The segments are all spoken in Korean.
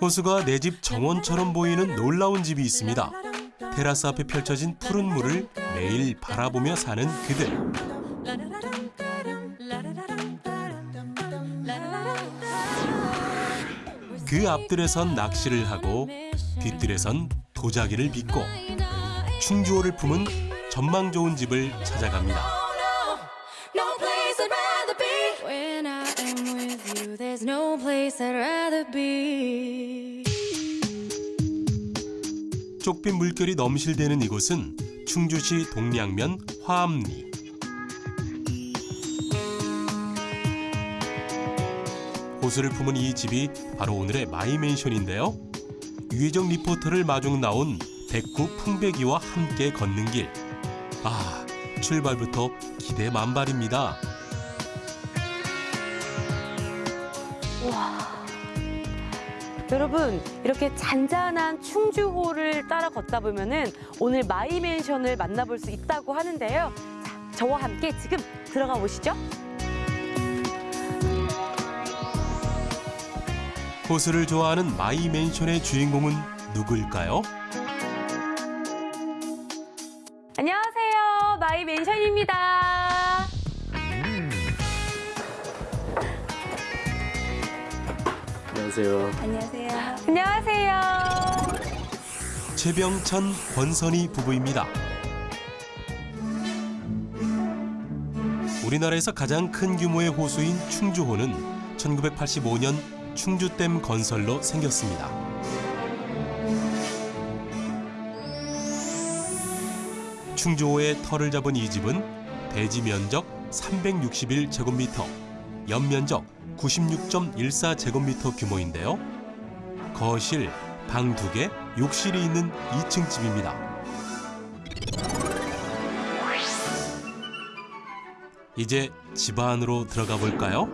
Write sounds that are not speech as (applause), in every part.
호수가 내 집 정원처럼 보이는 놀라운 집이 있습니다. 테라스 앞에 펼쳐진 푸른 물을 매일 바라보며 사는 그들. 그 앞들에선 낚시를 하고 뒤뜰에선 도자기를 빚고 충주호를 품은 전망 좋은 집을 찾아갑니다. 쪽빛 물결이 넘실대는 이곳은 충주시 동량면 화암리. 호수를 품은 이 집이 바로 오늘의 마이맨션인데요. 유혜정 리포터를 마중 나온 백구 풍배기와 함께 걷는 길. 아, 출발부터 기대 만발입니다. 여러분 이렇게 잔잔한 충주호를 따라 걷다 보면 은 오늘 마이맨션을 만나볼 수 있다고 하는데요. 자, 저와 함께 지금 들어가 보시죠. 호수를 좋아하는 마이맨션의 주인공은 누구일까요? 안녕하세요. 안녕하세요. 최병천, 권선희 부부입니다. 우리나라에서 가장 큰 규모의 호수인 충주호는 1985년 충주댐 건설로 생겼습니다. 충주호의 터를 잡은 이 집은 대지 면적 361제곱미터, 연면적 96.14제곱미터 규모인데요. 거실, 방 두 개, 욕실이 있는 2층 집입니다. 이제 집 안으로 들어가 볼까요?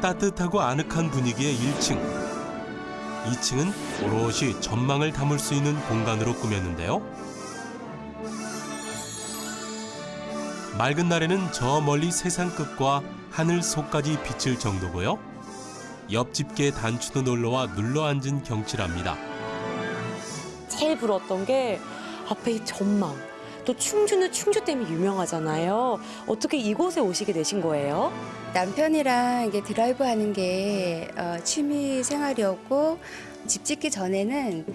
따뜻하고 아늑한 분위기의 1층. 2층은 오롯이 전망을 담을 수 있는 공간으로 꾸몄는데요. 맑은 날에는 저 멀리 세상 끝과 하늘 속까지 비칠 정도고요. 옆집게 단추도 놀러와 눌러 앉은 경치랍니다. 제일 부러웠던 게 앞에 이 전망. 또 충주는 충주 때문에 유명하잖아요. 어떻게 이곳에 오시게 되신 거예요? 남편이랑 이게 드라이브 하는 게 어, 취미 생활이었고 집 짓기 전에는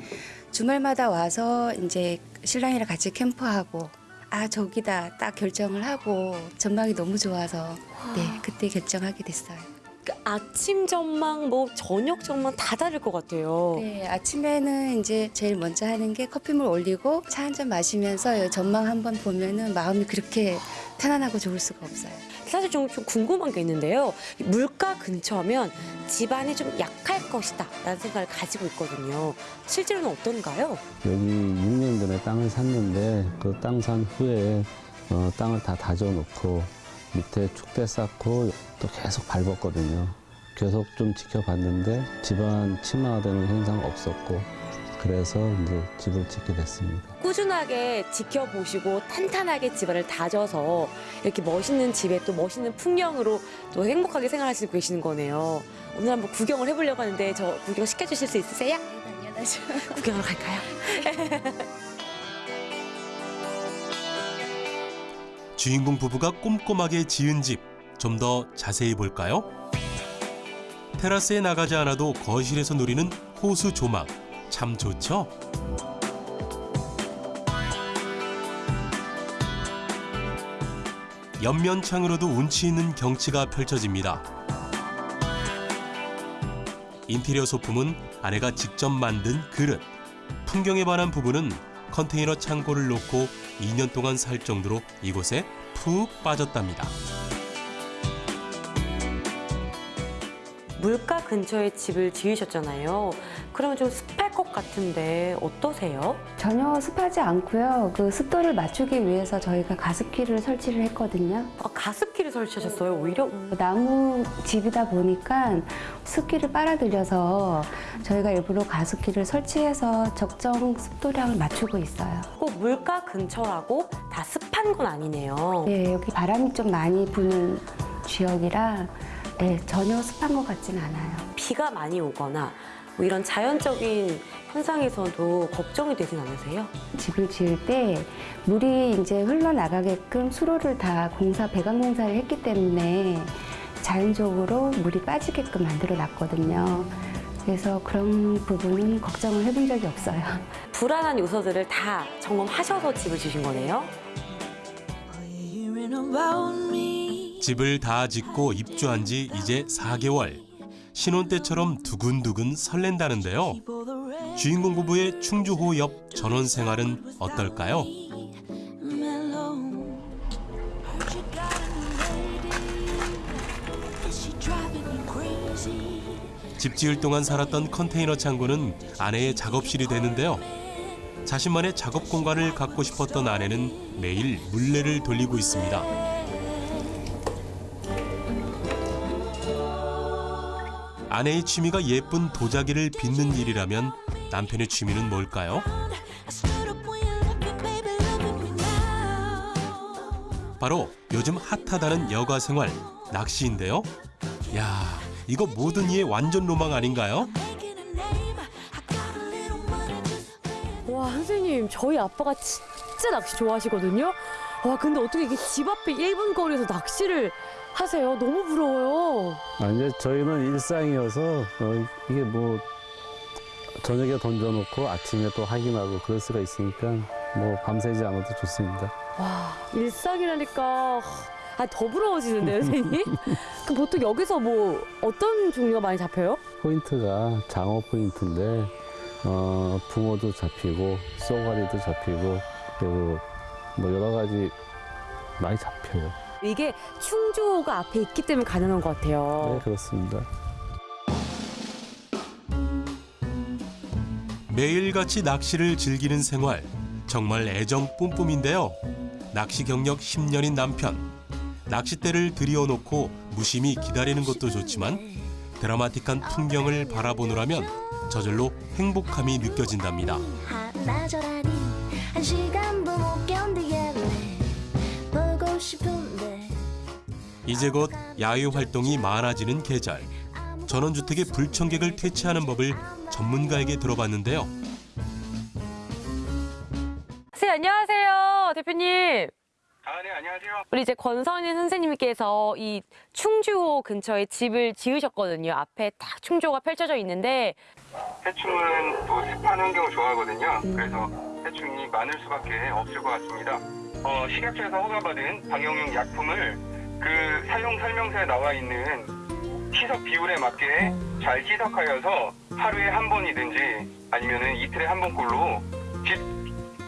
주말마다 와서 이제 신랑이랑 같이 캠프하고 아 저기다 딱 결정을 하고 전망이 너무 좋아서 네 그때 결정하게 됐어요. 그 아침 전망, 뭐 저녁 전망 다 다를 것 같아요. 네 아침에는 이제 제일 먼저 하는 게 커피물 올리고 차 한 잔 마시면서 전망 한번 보면은 마음이 그렇게 편안하고 좋을 수가 없어요. 사실 좀, 좀 궁금한 게 있는데요. 물가 근처면 집안이 좀 약할 것이다 라는 생각을 가지고 있거든요. 실제로는 어떤가요? 여기 6년 전에 땅을 샀는데 그 땅 산 후에 어, 땅을 다 다져놓고 밑에 축대 쌓고 또 계속 밟았거든요. 계속 좀 지켜봤는데 집안 침하되는 현상 없었고 그래서 이제 집을 짓게 됐습니다. 꾸준하게 지켜보시고 탄탄하게 집안을 다져서 이렇게 멋있는 집에 또 멋있는 풍경으로 또 행복하게 생활하시고 계시는 거네요. 오늘 한번 구경을 해보려고 하는데 저 구경 시켜주실 수 있으세요? 당연하죠. (laughs) 구경하러 갈까요? (laughs) 주인공 부부가 꼼꼼하게 지은 집 좀 더 자세히 볼까요? 테라스에 나가지 않아도 거실에서 누리는 호수 조망 참 좋죠? 옆면창으로도 운치 있는 경치가 펼쳐집니다. 인테리어 소품은 아내가 직접 만든 그릇. 풍경에 반한 부부는 컨테이너 창고를 놓고 2년 동안 살 정도로 이곳에 푹 빠졌답니다. 물가 근처에 집을 지으셨잖아요. 그러면 좀 습할 것 같은데 어떠세요? 전혀 습하지 않고요. 그 습도를 맞추기 위해서 저희가 가습기를 설치를 했거든요. 아, 가습기를 설치하셨어요, 오히려? 나무 집이다 보니까 습기를 빨아들여서 저희가 일부러 가습기를 설치해서 적정 습도량을 맞추고 있어요. 꼭 물가 근처라고 다 습한 건 아니네요. 네, 여기 바람이 좀 많이 부는 지역이라 네, 전혀 습한 것 같지는 않아요. 비가 많이 오거나 뭐 이런 자연적인 현상에서도 걱정이 되진 않으세요? 집을 지을 때 물이 이제 흘러나가게끔 수로를 다 공사 배관 공사를 했기 때문에 자연적으로 물이 빠지게끔 만들어 놨거든요. 그래서 그런 부분은 걱정을 해본 적이 없어요. (laughs) 불안한 요소들을 다 점검하셔서 집을 지으신 거네요. 집을 다 짓고 입주한 지 이제 4개월. 신혼 때처럼 두근두근 설렌다는데요. 주인공 부부의 충주호 옆 전원 생활은 어떨까요? 집 지을 동안 살았던 컨테이너 창고는 아내의 작업실이 되는데요. 자신만의 작업 공간을 갖고 싶었던 아내는 매일 물레를 돌리고 있습니다. 아내의 취미가 예쁜 도자기를 빚는 일이라면 남편의 취미는 뭘까요? 바로 요즘 핫하다는 여가 생활 낚시인데요. 야, 이거 모든 이의 완전 로망 아닌가요? 와 선생님 저희 아빠가 진짜 낚시 좋아하시거든요. 와 근데 어떻게 이게 집 앞에 1분 거리에서 낚시를 하세요? 너무 부러워요. 아, 이제 저희는 일상이어서 어, 이게 뭐 저녁에 던져놓고 아침에 또 확인하고 그럴 수가 있으니까 뭐 밤새지 않아도 좋습니다. 와 일상이라니까 아, 더 부러워지는데요 선생님? (laughs) 그럼 보통 여기서 뭐 어떤 종류가 많이 잡혀요? 포인트가 장어 포인트인데 어, 붕어도 잡히고 쏘가리도 잡히고 그리고 뭐 여러 가지 많이 잡혀요. 이게 충주호가 앞에 있기 때문에 가능한 것 같아요. 네 그렇습니다. 매일같이 낚시를 즐기는 생활 정말 애정 뿜뿜인데요. 낚시 경력 10년인 남편 낚싯대를 들여놓고 무심히 기다리는 것도 좋지만 드라마틱한 풍경을 바라보느라면 저절로 행복함이 느껴진답니다. 나절하니 한 시간도 못 견디겠네 보고 싶은데 이제 곧 야외 활동이 많아지는 계절. 전원주택의 불청객을 퇴치하는 법을 전문가에게 들어봤는데요. 선생님 안녕하세요 대표님. 아, 네, 안녕하세요. 우리 이제 권선희 선생님께서 이 충주호 근처에 집을 지으셨거든요. 앞에 딱 충주호가 펼쳐져 있는데 해충은 또 습한 환경을 좋아하거든요. 그래서 해충이 많을 수밖에 없을 것 같습니다. 어, 식약처에서 허가받은 방역용 약품을 그 사용 설명서에 나와 있는 희석 비율에 맞게 잘 희석하여서 하루에 한 번이든지 아니면은 이틀에 한 번꼴로 집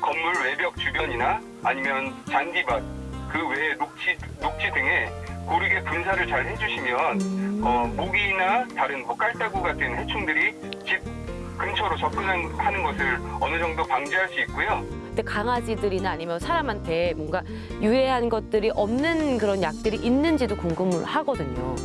건물 외벽 주변이나 아니면 잔디밭 그 외에 녹지 녹지 등에 고르게 분사를 잘 해주시면 어, 모기나 다른 뭐 깔따구 같은 해충들이 집 근처로 접근하는 것을 어느 정도 방지할 수 있고요. 근데 강아지들이나 아니면 사람한테 뭔가 유해한 것들이 없는 그런 약들이 있는지도 궁금을 하거든요.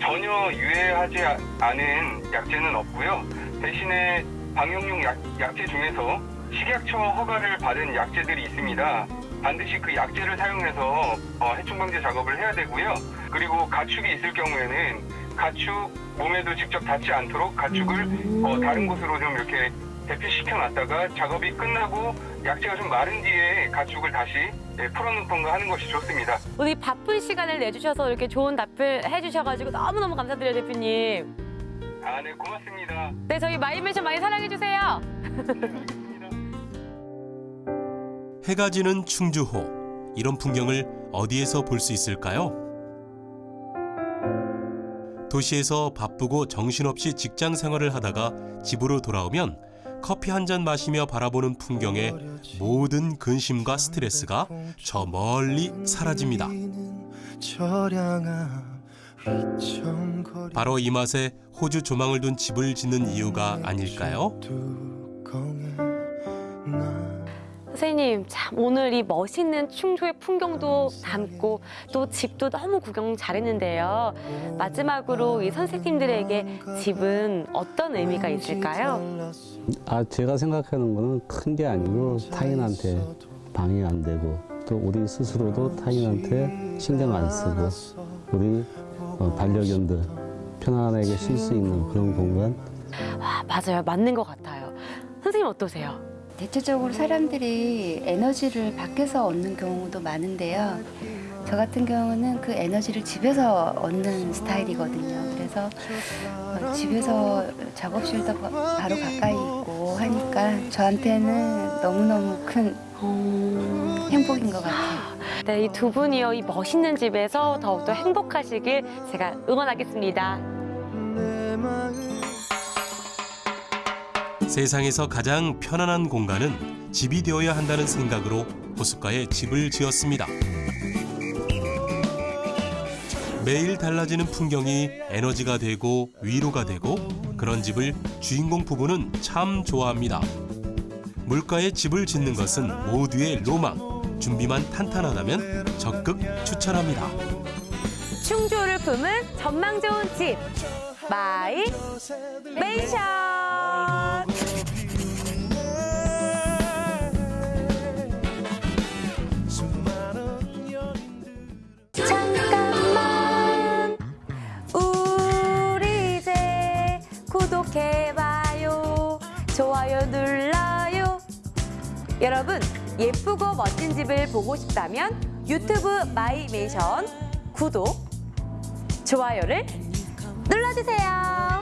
전혀 유해하지 아- 않은 약제는 없고요. 대신에 방역용 약, 약제 중에서 식약처 허가를 받은 약제들이 있습니다. 반드시 그 약제를 사용해서 어, 해충 방제 작업을 해야 되고요. 그리고 가축이 있을 경우에는 가축 몸에도 직접 닿지 않도록 가축을 어, 다른 곳으로 좀 이렇게 대피시켜 놨다가 작업이 끝나고 약제가 좀 마른 뒤에 가축을 다시 예, 풀어놓던가 하는 것이 좋습니다. 오늘 이 바쁜 시간을 내주셔서 이렇게 좋은 답변 해주셔가지고 너무너무 감사드려요 대표님. 아, 네, 고맙습니다. 네 저희 마이맨션 많이 사랑해주세요. (laughs) 해가 지는 충주호. 이런 풍경을 어디에서 볼 수 있을까요? 도시에서 바쁘고 정신없이 직장 생활을 하다가 집으로 돌아오면 커피 한 잔 마시며 바라보는 풍경에 모든 근심과 스트레스가 저 멀리 사라집니다. 바로 이 맛에 호주 조망을 둔 집을 짓는 이유가 아닐까요? 선생님 참 오늘 이 멋있는 충주의 풍경도 담고 또 집도 너무 구경 잘했는데요. 마지막으로 이 선생님들에게 집은 어떤 의미가 있을까요? 아 제가 생각하는 거는 큰 게 아니고 타인한테 방해 안 되고 또 우리 스스로도 타인한테 신경 안 쓰고 우리 어, 반려견들 편안하게 쉴 수 있는 그런 공간 아, 맞아요. 맞는 것 같아요. 선생님 어떠세요? 대체적으로 사람들이 에너지를 밖에서 얻는 경우도 많은데요. 저 같은 경우는 그 에너지를 집에서 얻는 스타일이거든요. 그래서 어, 집에서 작업실도 바- 바로 가까이 있고 하니까 저한테는 너무너무 큰 음... 행복인 것 같아요. 네, 이 두 분이요, 이 멋있는 집에서 더욱더 행복하시길 제가 응원하겠습니다. 세상에서 가장 편안한 공간은 집이 되어야 한다는 생각으로 호숫가에 집을 지었습니다. 매일 달라지는 풍경이 에너지가 되고 위로가 되고 그런 집을 주인공 부부는 참 좋아합니다. 물가에 집을 짓는 것은 모두의 로망. 준비만 탄탄하다면 적극 추천합니다. 충주를 품은 전망 좋은 집 마이 메이션 여러분 예쁘고 멋진 집을 보고 싶다면 유튜브 마이메이션 구독, 좋아요를 눌러주세요.